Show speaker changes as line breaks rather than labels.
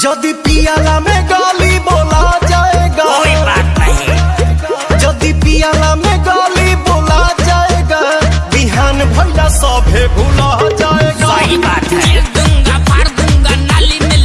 जदि पियाला में गाली बोला जाएगा
कोई बात नहीं।
यदि पियाला में गाली बोला जाएगा बिहान भैया सब